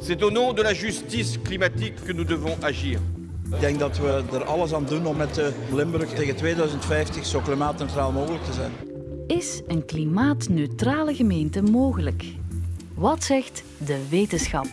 C'est au nom de la justice climatique que nous devons agir. Ik denk dat we er alles aan doen om met Limburg tegen 2050 zo klimaatneutraal mogelijk te zijn. Is een klimaatneutrale gemeente mogelijk? Wat zegt de wetenschap?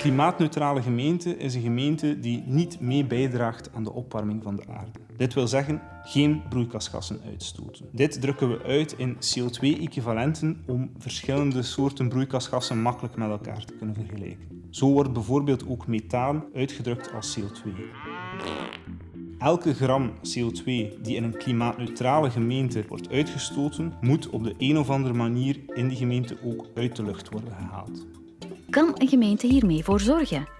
Klimaatneutrale gemeente is een gemeente die niet mee bijdraagt aan de opwarming van de aarde. Dit wil zeggen geen broeikasgassen uitstoten. Dit drukken we uit in CO2-equivalenten om verschillende soorten broeikasgassen makkelijk met elkaar te kunnen vergelijken. Zo wordt bijvoorbeeld ook methaan uitgedrukt als CO2. Elke gram CO2 die in een klimaatneutrale gemeente wordt uitgestoten, moet op de een of andere manier in die gemeente ook uit de lucht worden gehaald. Kan een gemeente hiermee voor zorgen?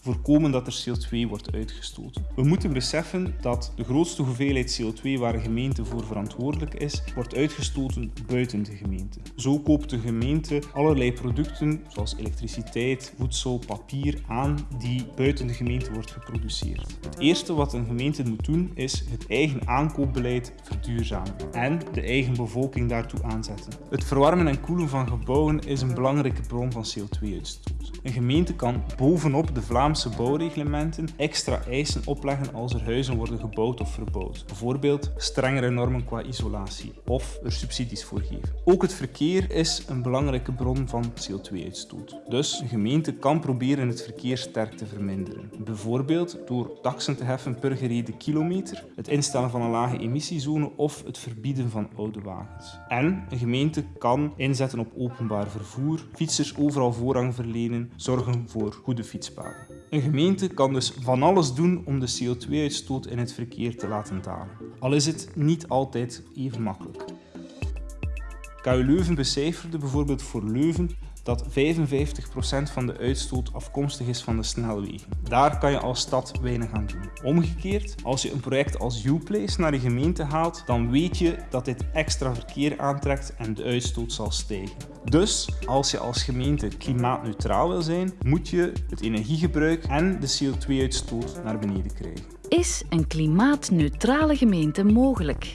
Voorkomen dat er CO2 wordt uitgestoten. We moeten beseffen dat de grootste hoeveelheid CO2 waar een gemeente voor verantwoordelijk is, wordt uitgestoten buiten de gemeente. Zo koopt de gemeente allerlei producten zoals elektriciteit, voedsel, papier aan die buiten de gemeente wordt geproduceerd. Het eerste wat een gemeente moet doen is het eigen aankoopbeleid verduurzamen en de eigen bevolking daartoe aanzetten. Het verwarmen en koelen van gebouwen is een belangrijke bron van CO2-uitstoot. Een gemeente kan bovenop de Vlaamse Vlaamse bouwreglementen extra eisen opleggen als er huizen worden gebouwd of verbouwd. Bijvoorbeeld strengere normen qua isolatie of er subsidies voor geven. Ook het verkeer is een belangrijke bron van CO2-uitstoot. Dus een gemeente kan proberen het verkeer sterk te verminderen. Bijvoorbeeld door taxen te heffen per gereden kilometer, het instellen van een lage emissiezone of het verbieden van oude wagens. En een gemeente kan inzetten op openbaar vervoer, fietsers overal voorrang verlenen, zorgen voor goede fietspaden. Een gemeente kan dus van alles doen om de CO2-uitstoot in het verkeer te laten dalen. Al is het niet altijd even makkelijk. KU Leuven becijferde bijvoorbeeld voor Leuven dat 55% van de uitstoot afkomstig is van de snelwegen. Daar kan je als stad weinig aan doen. Omgekeerd, als je een project als Uplace naar de gemeente haalt, dan weet je dat dit extra verkeer aantrekt en de uitstoot zal stijgen. Dus als je als gemeente klimaatneutraal wil zijn, moet je het energiegebruik en de CO2-uitstoot naar beneden krijgen. Is een klimaatneutrale gemeente mogelijk?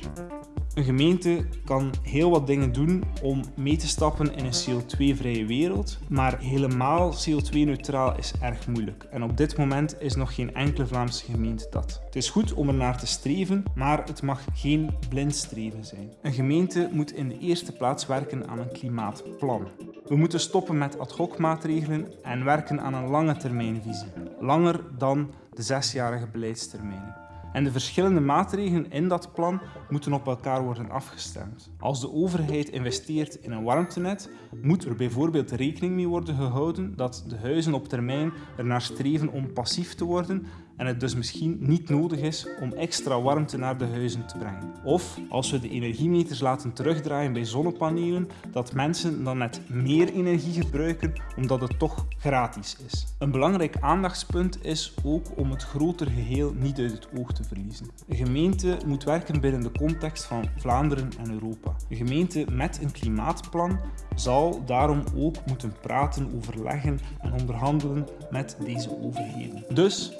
Een gemeente kan heel wat dingen doen om mee te stappen in een CO2-vrije wereld, maar helemaal CO2-neutraal is erg moeilijk. En op dit moment is nog geen enkele Vlaamse gemeente dat. Het is goed om er naar te streven, maar het mag geen blind streven zijn. Een gemeente moet in de eerste plaats werken aan een klimaatplan. We moeten stoppen met ad hoc maatregelen en werken aan een lange termijnvisie. Langer dan de zesjarige beleidstermijnen. En de verschillende maatregelen in dat plan moeten op elkaar worden afgestemd. Als de overheid investeert in een warmtenet, moet er bijvoorbeeld rekening mee worden gehouden dat de huizen op termijn ernaar streven om passief te worden en het dus misschien niet nodig is om extra warmte naar de huizen te brengen. Of als we de energiemeters laten terugdraaien bij zonnepanelen, dat mensen dan net meer energie gebruiken omdat het toch gratis is. Een belangrijk aandachtspunt is ook om het grotere geheel niet uit het oog te verliezen. Een gemeente moet werken binnen de context van Vlaanderen en Europa. Een gemeente met een klimaatplan zal daarom ook moeten praten, overleggen en onderhandelen met deze overheden. Dus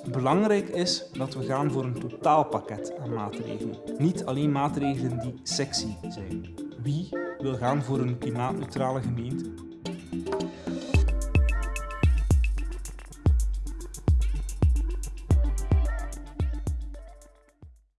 belangrijk is dat we gaan voor een totaalpakket aan maatregelen. Niet alleen maatregelen die sexy zijn. Wie wil gaan voor een klimaatneutrale gemeente?